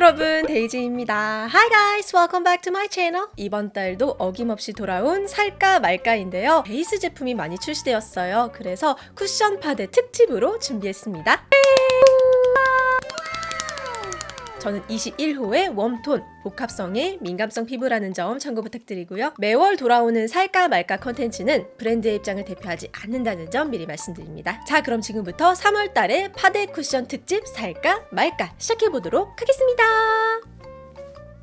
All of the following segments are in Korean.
여러분 데이지입니다. Hi guys, welcome back to my channel. 이번 달도 어김없이 돌아온 살까 말까인데요. 베이스 제품이 많이 출시되었어요. 그래서 쿠션 파데 특집으로 준비했습니다. 저는 21호의 warm tone, 복합성의 민감성 피부라는 점 참고 부탁드리고요. 매월 돌아오는 살까 말까 컨텐츠는 브랜드의 입장을 대표하지 않는다는 점 미리 말씀드립니다. 자, 그럼 지금부터 3월 달에 파데 쿠션 특집 살까 말까 시작해보도록 하겠습니다.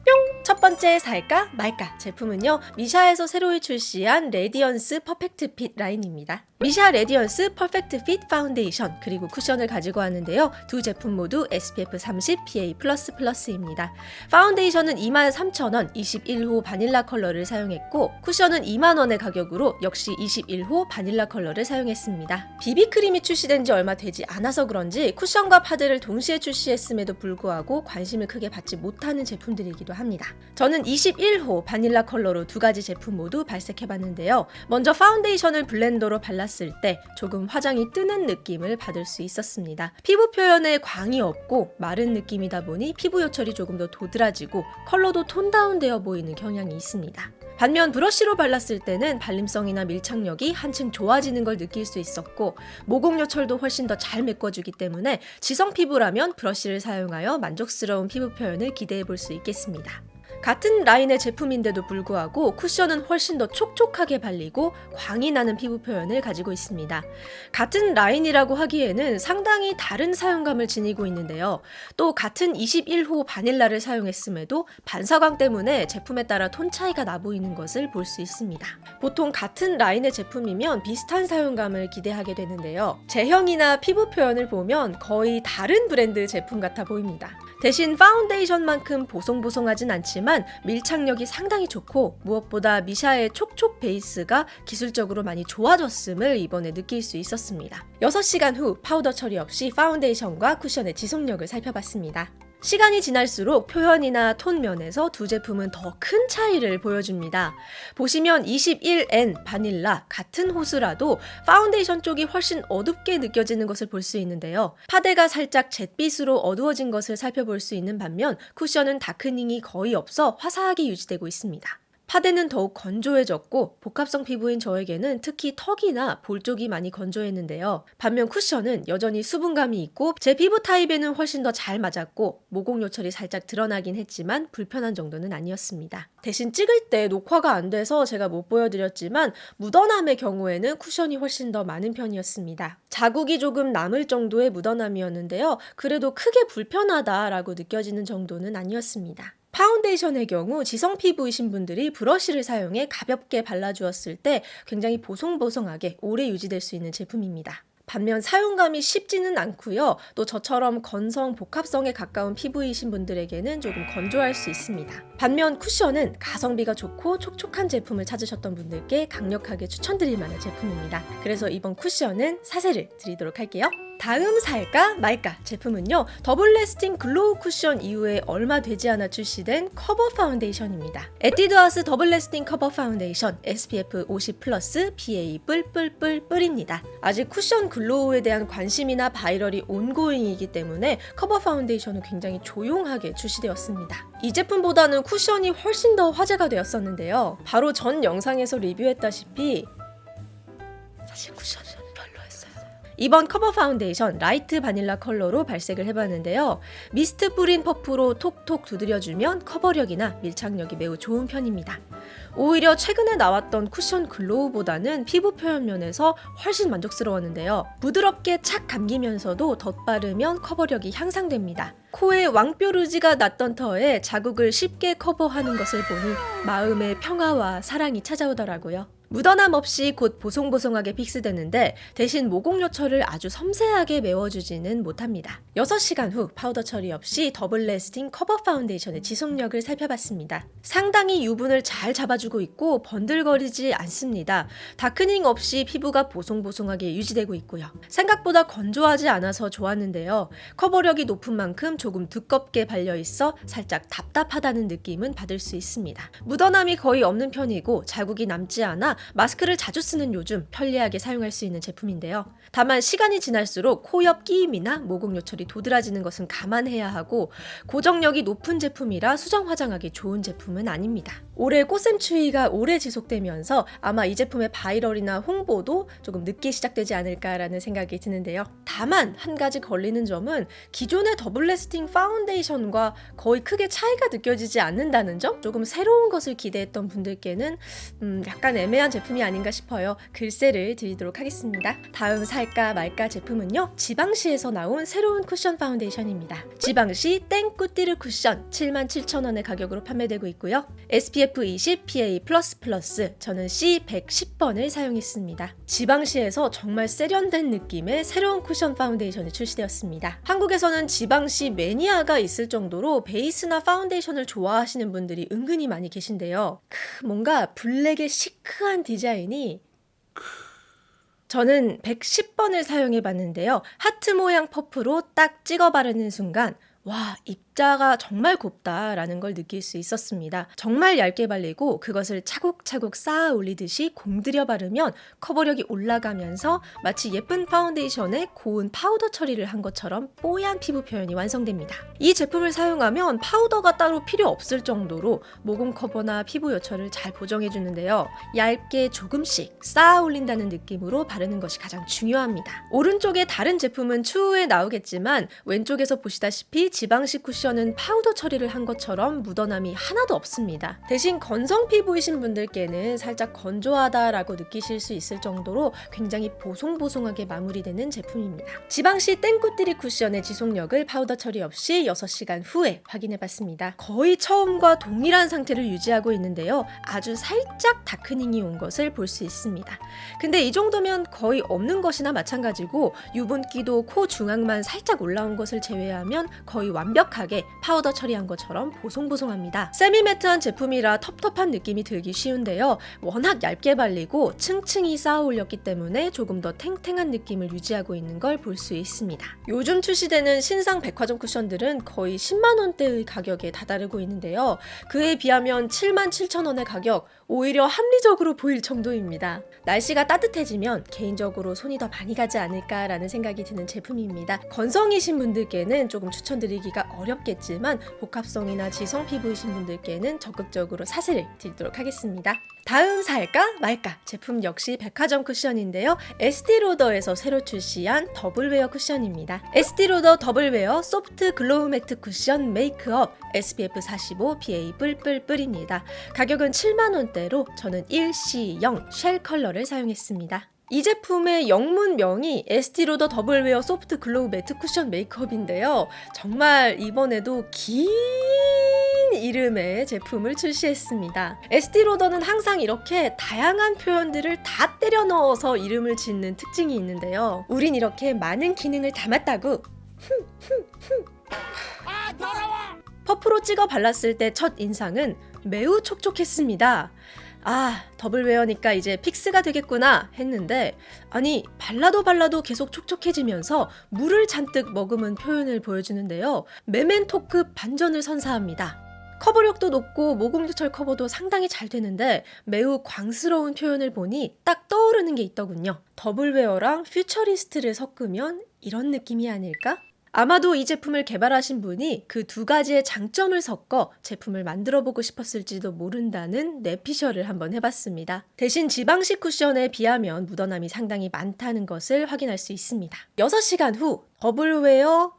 뿅! 첫 번째 살까 말까 제품은요 미샤에서 새로 출시한 Radiance Perfect Fit 라인입니다. 미샤 Radiance Perfect Fit 파운데이션 그리고 쿠션을 가지고 왔는데요 두 제품 모두 SPF 30 PA++입니다. 파운데이션은 23,000원 21호 바닐라 컬러를 사용했고 쿠션은 2만원의 가격으로 역시 21호 바닐라 컬러를 사용했습니다. 비비크림이 출시된 지 얼마 되지 않아서 그런지 쿠션과 파데를 동시에 출시했음에도 불구하고 관심을 크게 받지 못하는 제품들이기도 합니다 저는 21호 바닐라 컬러로 두 가지 제품 모두 발색해봤는데요. 먼저 파운데이션을 blender로 발랐을 때 조금 화장이 뜨는 느낌을 받을 수 있었습니다. 피부 표현에 광이 없고 마른 느낌이다 보니 피부 요철이 조금 더 도드라지고 컬러도 tone down되어 보이는 경향이 있습니다. 반면 브러쉬로 발랐을 때는 발림성이나 밀착력이 한층 좋아지는 걸 느낄 수 있었고 모공 요철도 훨씬 더 잘 메꿔주기 때문에 지성 피부라면 브러쉬를 사용하여 만족스러운 피부 표현을 기대해 볼 수 있겠습니다. 같은 라인의 제품인데도 불구하고 쿠션은 훨씬 더 촉촉하게 발리고 광이 나는 피부 표현을 가지고 있습니다. 같은 라인이라고 하기에는 상당히 다른 사용감을 지니고 있는데요. 또 같은 21호 바닐라를 사용했음에도 반사광 때문에 제품에 따라 톤 차이가 나 보이는 것을 볼 수 있습니다. 보통 같은 라인의 제품이면 비슷한 사용감을 기대하게 되는데요. 제형이나 피부 표현을 보면 거의 다른 브랜드 제품 같아 보입니다. 대신 파운데이션만큼 보송보송하진 않지만 밀착력이 상당히 좋고 무엇보다 미샤의 촉촉 베이스가 기술적으로 많이 좋아졌음을 이번에 느낄 수 있었습니다. 6시간 후 파우더 처리 없이 파운데이션과 쿠션의 지속력을 살펴봤습니다. 시간이 지날수록 표현이나 톤 면에서 두 제품은 더 큰 차이를 보여줍니다. 보시면 21N 바닐라 같은 호수라도 파운데이션 쪽이 훨씬 어둡게 느껴지는 것을 볼 수 있는데요. 파데가 살짝 잿빛으로 어두워진 것을 살펴볼 수 있는 반면 쿠션은 darkening이 거의 없어 화사하게 유지되고 있습니다. 파데는 더욱 건조해졌고 복합성 피부인 저에게는 특히 턱이나 볼 쪽이 많이 건조했는데요. 반면 쿠션은 여전히 수분감이 있고 제 피부 타입에는 훨씬 더 잘 맞았고 모공 요철이 살짝 드러나긴 했지만 불편한 정도는 아니었습니다. 대신 찍을 때 녹화가 안 돼서 제가 못 보여드렸지만 묻어남의 경우에는 쿠션이 훨씬 더 많은 편이었습니다. 자국이 조금 남을 정도의 묻어남이었는데요. 그래도 크게 불편하다라고 느껴지는 정도는 아니었습니다. 파운데이션의 경우 지성 피부이신 분들이 브러쉬를 사용해 가볍게 발라주었을 때 굉장히 보송보송하게 오래 유지될 수 있는 제품입니다. 반면 사용감이 쉽지는 않고요. 또 저처럼 건성 복합성에 가까운 피부이신 분들에게는 조금 건조할 수 있습니다. 반면 쿠션은 가성비가 좋고 촉촉한 제품을 찾으셨던 분들께 강력하게 추천드릴 만한 제품입니다. 그래서 이번 쿠션은 사세를 드리도록 할게요. 다음 살까 말까 제품은요 Double Lasting Glow 쿠션 이후에 얼마 되지 않아 출시된 커버 파운데이션입니다 에뛰드하우스 Double Lasting 커버 파운데이션 SPF 50 플러스 PA 뿔뿔뿔뿔입니다 아직 쿠션 Glow에 대한 관심이나 viral이 ongoing이기 때문에 커버 파운데이션은 굉장히 조용하게 출시되었습니다 이 제품보다는 쿠션이 훨씬 더 화제가 되었었는데요. 바로 전 영상에서 리뷰했다시피 사실 쿠션 이번 커버 파운데이션 light 바닐라 컬러로 발색을 해봤는데요. 미스트 뿌린 퍼프로 톡톡 두드려주면 커버력이나 밀착력이 매우 좋은 편입니다. 오히려 최근에 나왔던 쿠션 Glow보다는 피부 표현 면에서 훨씬 만족스러웠는데요. 부드럽게 착 감기면서도 덧바르면 커버력이 향상됩니다. 코에 왕뾰루지가 났던 터에 자국을 쉽게 커버하는 것을 보니 마음의 평화와 사랑이 찾아오더라고요. 묻어남 없이 곧 보송보송하게 fix되는데 대신 모공 요철을 아주 섬세하게 메워주지는 못합니다. 6시간 후 파우더 처리 없이 Double Lasting 커버 파운데이션의 지속력을 살펴봤습니다. 상당히 유분을 잘 잡아주고 있고 번들거리지 않습니다. darkening 없이 피부가 보송보송하게 유지되고 있고요. 생각보다 건조하지 않아서 좋았는데요. 커버력이 높은 만큼 조금 두껍게 발려있어 살짝 답답하다는 느낌은 받을 수 있습니다. 묻어남이 거의 없는 편이고 자국이 남지 않아 마스크를 자주 쓰는 요즘 편리하게 사용할 수 있는 제품인데요. 다만 시간이 지날수록 코 옆 끼임이나 모공 요철이 도드라지는 것은 감안해야 하고 고정력이 높은 제품이라 수정 화장하기 좋은 제품은 아닙니다. 올해 꽃샘 추위가 오래 지속되면서 아마 이 제품의 viral이나 홍보도 조금 늦게 시작되지 않을까라는 생각이 드는데요. 다만 한 가지 걸리는 점은 기존의 Double Lasting 파운데이션과 거의 크게 차이가 느껴지지 않는다는 점? 조금 새로운 것을 기대했던 분들께는 음, 약간 애매한 제품이 아닌가 싶어요. 글쎄를 드리도록 하겠습니다. 다음 살까 말까 제품은요. 지방시에서 나온 새로운 쿠션 파운데이션입니다. 지방시 Teint Couture 쿠션 77,000원의 가격으로 판매되고 있고요. SPF 20 PA++, 저는 C110번을 사용했습니다. 지방시에서 정말 세련된 느낌의 새로운 쿠션 파운데이션이 출시되었습니다. 한국에서는 지방시 매니아가 있을 정도로 베이스나 파운데이션을 좋아하시는 분들이 은근히 많이 계신데요. 크, 뭔가 블랙의 시크한 디자인이 저는 110번을 사용해 봤는데요. 하트 모양 퍼프로 딱 찍어 바르는 순간 와, 입자가 정말 곱다라는 걸 느낄 수 있었습니다. 정말 얇게 발리고 그것을 차곡차곡 쌓아 올리듯이 공들여 바르면 커버력이 올라가면서 마치 예쁜 파운데이션에 고운 파우더 처리를 한 것처럼 뽀얀 피부 표현이 완성됩니다. 이 제품을 사용하면 파우더가 따로 필요 없을 정도로 모공 커버나 피부 요철을 잘 보정해 주는데요. 얇게 조금씩 쌓아 올린다는 느낌으로 바르는 것이 가장 중요합니다. 오른쪽에 다른 제품은 추후에 나오겠지만 왼쪽에서 보시다시피 지방시 쿠션은 파우더 처리를 한 것처럼 묻어남이 하나도 없습니다. 대신 건성 피부이신 분들께는 살짝 건조하다라고 느끼실 수 있을 정도로 굉장히 보송보송하게 마무리되는 제품입니다. 지방시 Teint Couture 쿠션의 지속력을 파우더 처리 없이 6시간 후에 확인해봤습니다. 거의 처음과 동일한 상태를 유지하고 있는데요. 아주 살짝 darkening이 온 것을 볼 수 있습니다. 근데 이 정도면 거의 없는 것이나 마찬가지고 유분기도 코 중앙만 살짝 올라온 것을 제외하면 거의 완벽하게 파우더 처리한 것처럼 보송보송합니다. semi-matte한 제품이라 텁텁한 느낌이 들기 쉬운데요. 워낙 얇게 발리고 층층이 쌓아 올렸기 때문에 조금 더 탱탱한 느낌을 유지하고 있는 걸 볼 수 있습니다. 요즘 출시되는 신상 백화점 쿠션들은 거의 10만 원대의 가격에 다다르고 있는데요. 그에 비하면 7만 7천 원의 가격 오히려 합리적으로 보일 정도입니다. 날씨가 따뜻해지면 개인적으로 손이 더 많이 가지 않을까라는 생각이 드는 제품입니다. 건성이신 분들께는 조금 추천드리기가 어렵 겠지만 복합성이나 지성 피부이신 분들께는 적극적으로 사쎄를 드리도록 하겠습니다. 다음 살까 말까 제품 역시 백화점 쿠션인데요. 에스티로더에서 새로 출시한 더블웨어 쿠션입니다. 에스티로더 더블웨어 소프트 glow 매트 쿠션 메이크업 SPF 45 PA 뿔뿔뿔입니다. 가격은 7만원대로 저는 1C0 shell 컬러를 사용했습니다. 이 제품의 영문명이 에스티로더 더블웨어 소프트 glow 매트 쿠션 메이크업인데요. 정말 이번에도 긴 이름의 제품을 출시했습니다. 에스티로더는 항상 이렇게 다양한 표현들을 다 때려 넣어서 이름을 짓는 특징이 있는데요. 우린 이렇게 많은 기능을 담았다고. 퍼프로 찍어 발랐을 때 첫 인상은 매우 촉촉했습니다. 아, 더블웨어니까 이제 fix가 되겠구나 했는데 아니 발라도 발라도 계속 촉촉해지면서 물을 잔뜩 머금은 표현을 보여주는데요. 메멘토급 반전을 선사합니다. 커버력도 높고 모공요철 커버도 상당히 잘 되는데 매우 광스러운 표현을 보니 딱 떠오르는 게 있더군요. 더블웨어랑 퓨처리스트를 섞으면 이런 느낌이 아닐까? 아마도 이 제품을 개발하신 분이 그 두 가지의 장점을 섞어 제품을 만들어 보고 싶었을지도 모른다는 내피셜을 한번 해봤습니다. 대신 지방시 쿠션에 비하면 묻어남이 상당히 많다는 것을 확인할 수 있습니다. 6시간 후 더블웨어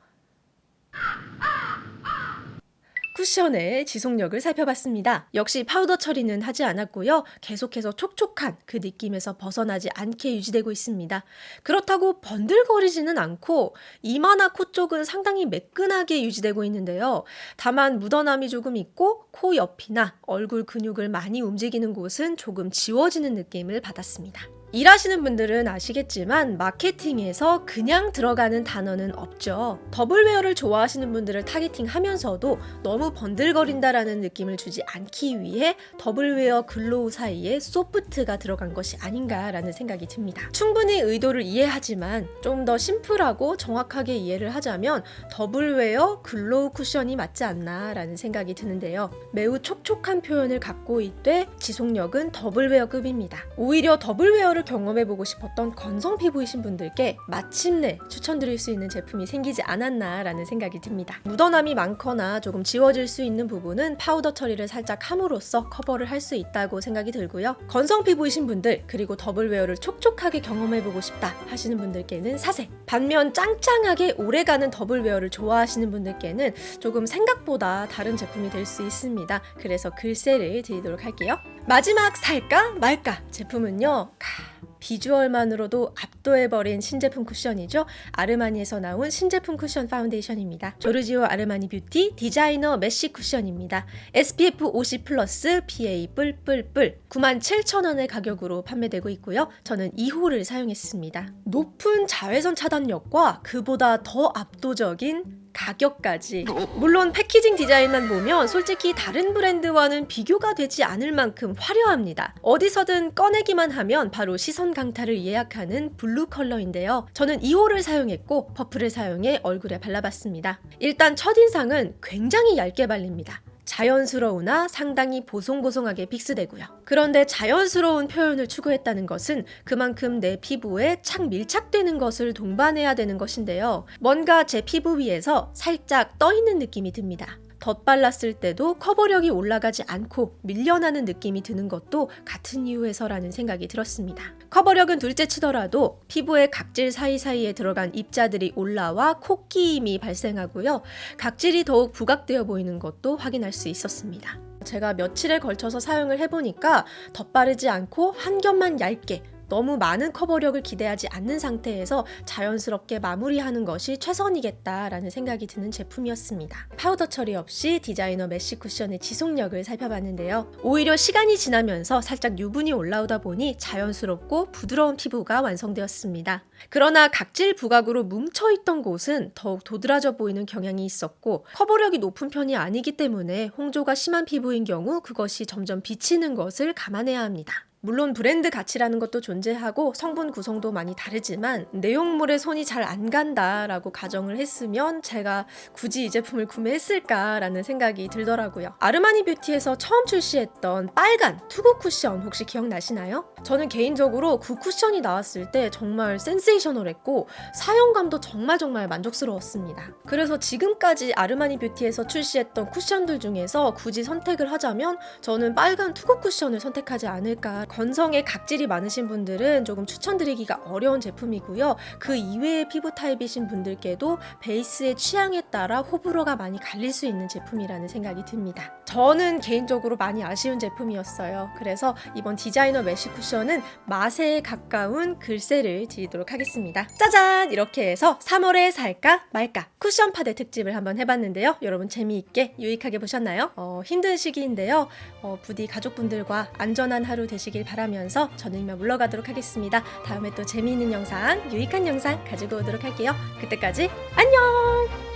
쿠션의 지속력을 살펴봤습니다. 역시 파우더 처리는 하지 않았고요. 계속해서 촉촉한 그 느낌에서 벗어나지 않게 유지되고 있습니다. 그렇다고 번들거리지는 않고 이마나 코 쪽은 상당히 매끈하게 유지되고 있는데요. 다만 묻어남이 조금 있고 코 옆이나 얼굴 근육을 많이 움직이는 곳은 조금 지워지는 느낌을 받았습니다. 일하시는 분들은 아시겠지만 마케팅에서 그냥 들어가는 단어는 없죠. 더블웨어를 좋아하시는 분들을 targeting하면서도 너무 번들거린다라는 느낌을 주지 않기 위해 더블웨어 glow 사이에 소프트가 들어간 것이 아닌가라는 생각이 듭니다. 충분히 의도를 이해하지만 좀 더 심플하고 정확하게 얘기를 하자면 더블웨어 glow 쿠션이 맞지 않나라는 생각이 드는데요. 매우 촉촉한 표현을 갖고 있되 지속력은 더블웨어급입니다. 오히려 더블웨어를 경험해보고 싶었던 건성 피부이신 분들께 마침내 추천드릴 수 있는 제품이 생기지 않았나 라는 생각이 듭니다. 묻어남이 많거나 조금 지워질 수 있는 부분은 파우더 처리를 살짝 함으로써 커버를 할 수 있다고 생각이 들고요. 건성 피부이신 분들 그리고 더블웨어를 촉촉하게 경험해보고 싶다 하시는 분들께는 사쎄 반면 짱짱하게 오래가는 더블웨어를 좋아하시는 분들께는 조금 생각보다 다른 제품이 될 수 있습니다. 그래서 글쎄를 드리도록 할게요. 마지막 살까 말까 제품은요. 카, 비주얼만으로도 압도해버린 신제품 쿠션이죠. 아르마니에서 나온 신제품 쿠션 파운데이션입니다. 조르지오 아르마니 뷰티 디자이너 mesh 쿠션입니다. SPF 50 플러스 PA 뿔뿔뿔 97,000원의 가격으로 판매되고 있고요. 저는 2호를 사용했습니다. 높은 자외선 차단력과 그보다 더 압도적인 가격까지. 물론 packaging 디자인만 보면 솔직히 다른 브랜드와는 비교가 되지 않을 만큼 화려합니다. 어디서든 꺼내기만 하면 바로 시선 강타를 예약하는 블루 컬러인데요. 저는 2호를 사용했고 퍼프를 사용해 얼굴에 발라봤습니다. 일단 첫인상은 굉장히 얇게 발립니다 자연스러우나 상당히 보송보송하게 fix되고요. 그런데 자연스러운 표현을 추구했다는 것은 그만큼 내 피부에 착 밀착되는 것을 동반해야 되는 것인데요. 뭔가 제 피부 위에서 살짝 떠있는 느낌이 듭니다. 덧발랐을 때도 커버력이 올라가지 않고 밀려나는 느낌이 드는 것도 같은 이유에서라는 생각이 들었습니다. 커버력은 둘째 치더라도 피부의 각질 사이사이에 들어간 입자들이 올라와 코끼임이 발생하고요. 각질이 더욱 부각되어 보이는 것도 확인할 수 있었습니다. 제가 며칠에 걸쳐서 사용을 해보니까 덧바르지 않고 한 겹만 얇게 너무 많은 커버력을 기대하지 않는 상태에서 자연스럽게 마무리하는 것이 최선이겠다라는 생각이 드는 제품이었습니다. 파우더 처리 없이 디자이너 mesh 쿠션의 지속력을 살펴봤는데요. 오히려 시간이 지나면서 살짝 유분이 올라오다 보니 자연스럽고 부드러운 피부가 완성되었습니다. 그러나 각질 부각으로 뭉쳐있던 곳은 더욱 도드라져 보이는 경향이 있었고 커버력이 높은 편이 아니기 때문에 홍조가 심한 피부인 경우 그것이 점점 비치는 것을 감안해야 합니다. 물론 브랜드 가치라는 것도 존재하고 성분 구성도 많이 다르지만 내용물에 손이 잘 안 간다라고 가정을 했으면 제가 굳이 이 제품을 구매했을까라는 생각이 들더라고요. 아르마니 뷰티에서 처음 출시했던 빨간 투구 쿠션 혹시 기억나시나요? 저는 개인적으로 그 쿠션이 나왔을 때 정말 센세이셔널했고 사용감도 정말 정말 만족스러웠습니다. 그래서 지금까지 아르마니 뷰티에서 출시했던 쿠션들 중에서 굳이 선택을 하자면 저는 빨간 투구 쿠션을 선택하지 않을까 건성에 각질이 많으신 분들은 조금 추천드리기가 어려운 제품이고요. 그 이외의 피부 타입이신 분들께도 베이스의 취향에 따라 호불호가 많이 갈릴 수 있는 제품이라는 생각이 듭니다. 저는 개인적으로 많이 아쉬운 제품이었어요. 그래서 이번 디자이너 메쉬 쿠션은 말에 가까운 글쎄를 드리도록 하겠습니다. 짜잔! 이렇게 해서 3월에 살까 말까 쿠션 파데 특집을 한번 해봤는데요. 여러분 재미있게 유익하게 보셨나요? 어, 힘든 시기인데요. 어, 부디 가족분들과 안전한 하루 되시 길 바라면서 저는 이만 물러가도록 하겠습니다. 다음에 또 재미있는 영상, 유익한 영상 가지고 오도록 할게요. 그때까지 안녕!